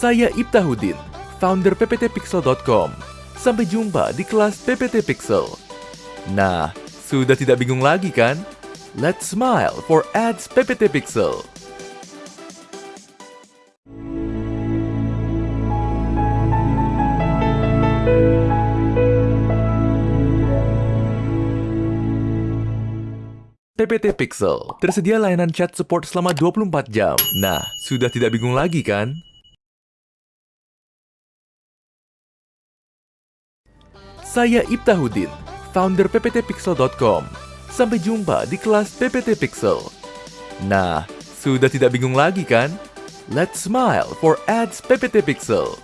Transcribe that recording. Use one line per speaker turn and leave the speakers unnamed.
Saya Ibtahudin, founder pptpixel.com. Sampai jumpa di kelas PPT Pixel. Nah, sudah tidak bingung lagi kan? Let's smile for ads PPT Pixel. PPT Pixel. Tersedia layanan chat support selama 24 jam. Nah, sudah tidak bingung lagi kan? Saya Ibtahudin, founder pptpixel.com. Sampai jumpa di kelas PPT Pixel. Nah, sudah tidak bingung lagi kan? Let's smile for ads PPT Pixel.